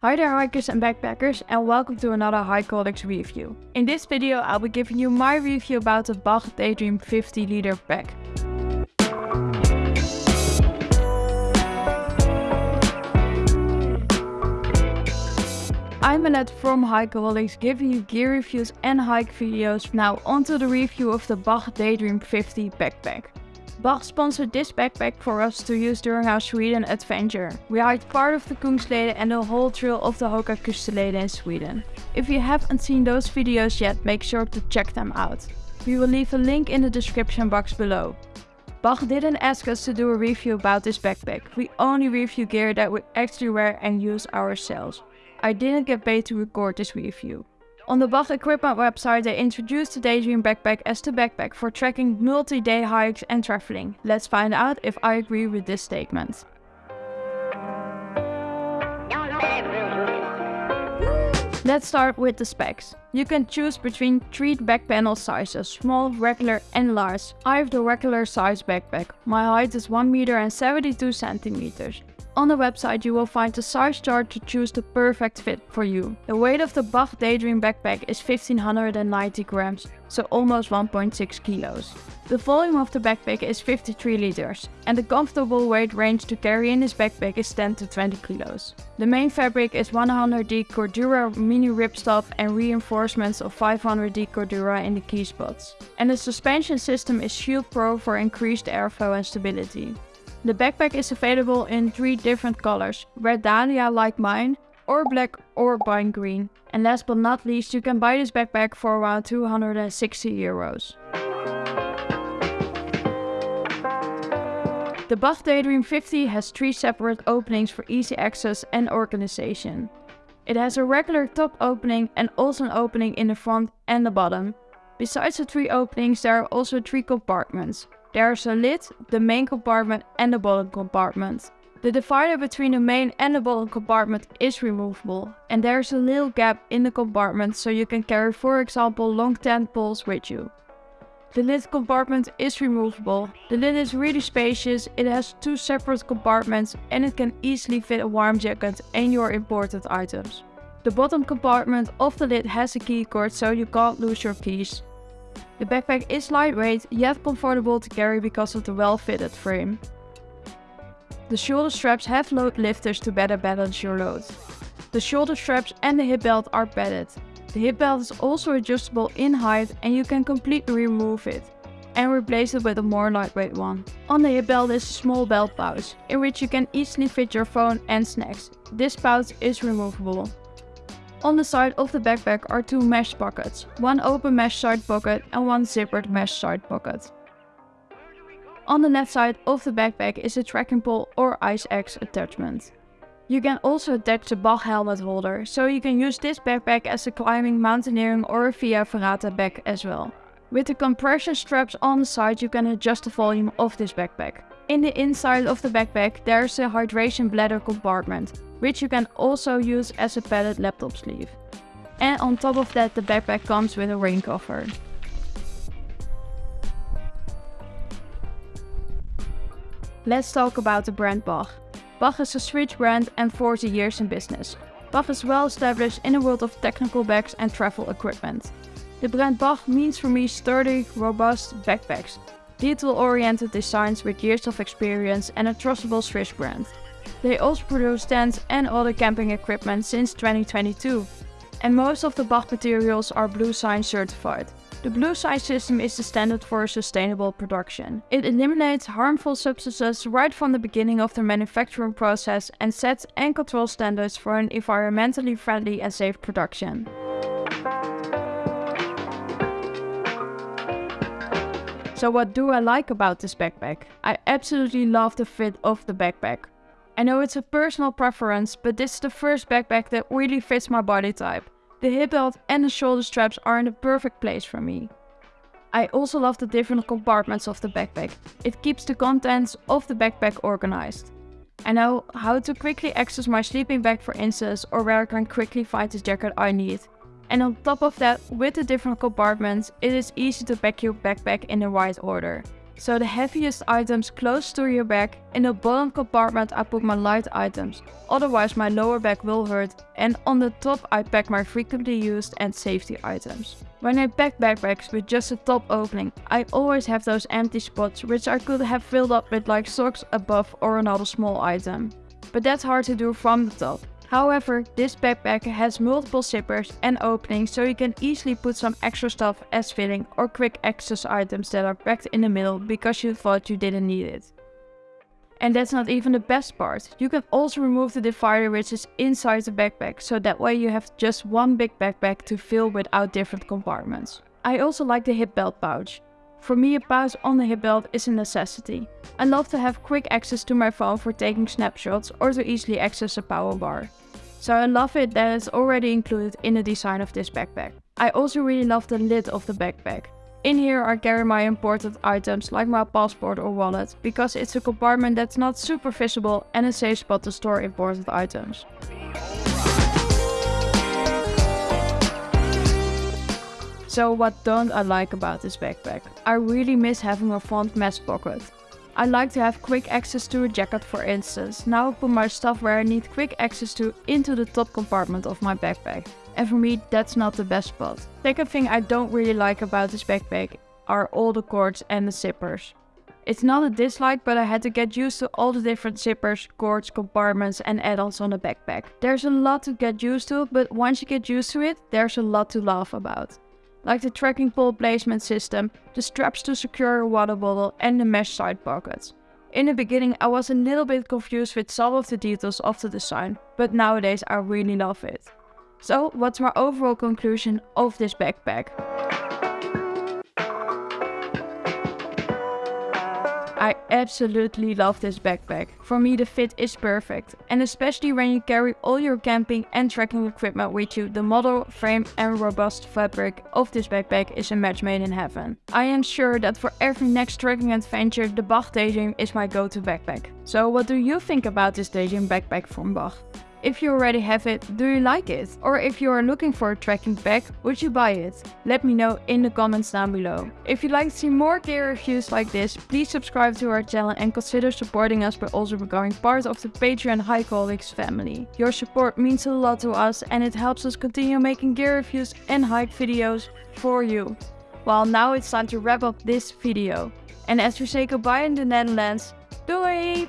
Hi there hikers and backpackers and welcome to another Hikeaholics review. In this video I'll be giving you my review about the Bach Daydream 50 liter pack. I'm Annette from Hikeaholics giving you gear reviews and hike videos. Now onto the review of the Bach Daydream 50 backpack. Bach sponsored this backpack for us to use during our Sweden adventure. We hiked part of the Kungsleden and the whole trail of the Hoka Höga in Sweden. If you haven't seen those videos yet, make sure to check them out. We will leave a link in the description box below. Bach didn't ask us to do a review about this backpack, we only review gear that we actually wear and use ourselves. I didn't get paid to record this review. On the Bach Equipment website they introduced the Daydream backpack as the backpack for tracking multi-day hikes and traveling. Let's find out if I agree with this statement. Let's start with the specs. You can choose between three back panel sizes, small, regular and large. I have the regular size backpack. My height is 1 meter and 72 centimeters. On the website you will find a size chart to choose the perfect fit for you. The weight of the Bach Daydream backpack is 1590 grams, so almost 1.6 kilos. The volume of the backpack is 53 liters, and the comfortable weight range to carry in this backpack is 10 to 20 kilos. The main fabric is 100D Cordura mini ripstop and reinforcements of 500D Cordura in the key spots. And the suspension system is Shield Pro for increased airflow and stability. The backpack is available in three different colors, red dahlia like mine, or black or pine green. And last but not least, you can buy this backpack for around 260 euros. The Bach Daydream 50 has three separate openings for easy access and organization. It has a regular top opening and also an opening in the front and the bottom. Besides the three openings there are also three compartments. There's a lid, the main compartment and the bottom compartment. The divider between the main and the bottom compartment is removable and there's a little gap in the compartment so you can carry for example long tent poles with you. The lid compartment is removable. The lid is really spacious, it has two separate compartments and it can easily fit a warm jacket and your important items. The bottom compartment of the lid has a key cord so you can't lose your keys. The backpack is lightweight yet comfortable to carry because of the well-fitted frame. The shoulder straps have load lifters to better balance your load. The shoulder straps and the hip belt are padded. The hip belt is also adjustable in height and you can completely remove it and replace it with a more lightweight one. On the hip belt is a small belt pouch, in which you can easily fit your phone and snacks. This pouch is removable. On the side of the backpack are two mesh pockets, one open mesh side pocket and one zippered mesh side pocket. On the left side of the backpack is a trekking pole or ice axe attachment. You can also attach a Bach helmet holder, so you can use this backpack as a climbing, mountaineering or a Via Ferrata bag as well. With the compression straps on the side you can adjust the volume of this backpack. In the inside of the backpack there's a hydration bladder compartment, which you can also use as a padded laptop sleeve. And on top of that the backpack comes with a rain cover. Let's talk about the brand Bach. Bach is a Swiss brand and 40 years in business. Bach is well established in the world of technical bags and travel equipment. The brand Bach means for me sturdy, robust backpacks, detail-oriented designs with years of experience and a trustable Swiss brand. They also produce tents and other camping equipment since 2022. And most of the Bach materials are Bluesign certified. The Bluesign system is the standard for sustainable production. It eliminates harmful substances right from the beginning of the manufacturing process and sets and controls standards for an environmentally friendly and safe production. So what do I like about this backpack? I absolutely love the fit of the backpack. I know it's a personal preference, but this is the first backpack that really fits my body type. The hip belt and the shoulder straps are in the perfect place for me. I also love the different compartments of the backpack. It keeps the contents of the backpack organized. I know how to quickly access my sleeping bag for instance or where I can quickly find the jacket I need. And on top of that, with the different compartments, it is easy to pack your backpack in the right order. So the heaviest items close to your back, in the bottom compartment I put my light items, otherwise my lower back will hurt and on the top I pack my frequently used and safety items. When I pack backpacks with just a top opening, I always have those empty spots which I could have filled up with like socks above or another small item. But that's hard to do from the top. However, this backpack has multiple zippers and openings so you can easily put some extra stuff as filling or quick access items that are packed in the middle because you thought you didn't need it. And that's not even the best part. You can also remove the divider which is inside the backpack, so that way you have just one big backpack to fill without different compartments. I also like the hip belt pouch. For me a pouch on the hip belt is a necessity. I love to have quick access to my phone for taking snapshots or to easily access a power bar. So I love it that it's already included in the design of this backpack. I also really love the lid of the backpack. In here I carry my important items like my passport or wallet, because it's a compartment that's not super visible and a safe spot to store important items. So what don't I like about this backpack? I really miss having a front mesh pocket. I like to have quick access to a jacket for instance. Now I put my stuff where I need quick access to into the top compartment of my backpack. And for me that's not the best spot. Second thing I don't really like about this backpack are all the cords and the zippers. It's not a dislike, but I had to get used to all the different zippers, cords, compartments and add-ons on the backpack. There's a lot to get used to, but once you get used to it, there's a lot to laugh about like the trekking pole placement system, the straps to secure a water bottle and the mesh side pockets. In the beginning I was a little bit confused with some of the details of the design, but nowadays I really love it. So what's my overall conclusion of this backpack? I absolutely love this backpack. For me the fit is perfect. And especially when you carry all your camping and trekking equipment with you, the model, frame and robust fabric of this backpack is a match made in heaven. I am sure that for every next trekking adventure, the Bach Daydream is my go-to backpack. So what do you think about this Daydream backpack from Bach? If you already have it, do you like it? Or if you are looking for a trekking pack, would you buy it? Let me know in the comments down below. If you'd like to see more gear reviews like this, please subscribe to our channel and consider supporting us by also becoming part of the Patreon Hikeaholics family. Your support means a lot to us and it helps us continue making gear reviews and hike videos for you. Well now it's time to wrap up this video. And as we say goodbye in the Netherlands, doei!